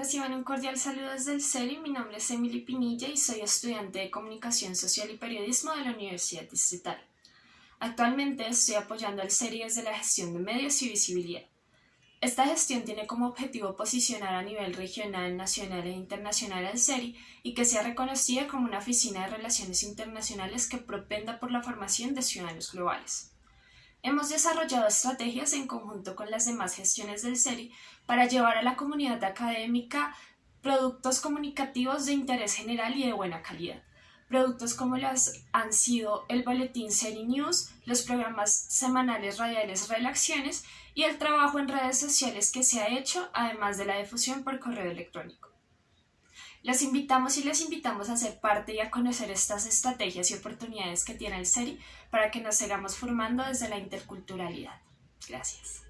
Reciban un cordial saludo desde el CERI. Mi nombre es Emily Pinilla y soy estudiante de Comunicación Social y Periodismo de la Universidad Distrital. Actualmente estoy apoyando al CERI desde la gestión de medios y visibilidad. Esta gestión tiene como objetivo posicionar a nivel regional, nacional e internacional al CERI y que sea reconocida como una oficina de relaciones internacionales que propenda por la formación de ciudadanos globales. Hemos desarrollado estrategias en conjunto con las demás gestiones del CERI para llevar a la comunidad académica productos comunicativos de interés general y de buena calidad. Productos como las han sido el boletín CERI News, los programas semanales radiales Relaciones y el trabajo en redes sociales que se ha hecho, además de la difusión por correo electrónico. Los invitamos y les invitamos a ser parte y a conocer estas estrategias y oportunidades que tiene el CERI para que nos sigamos formando desde la interculturalidad. Gracias.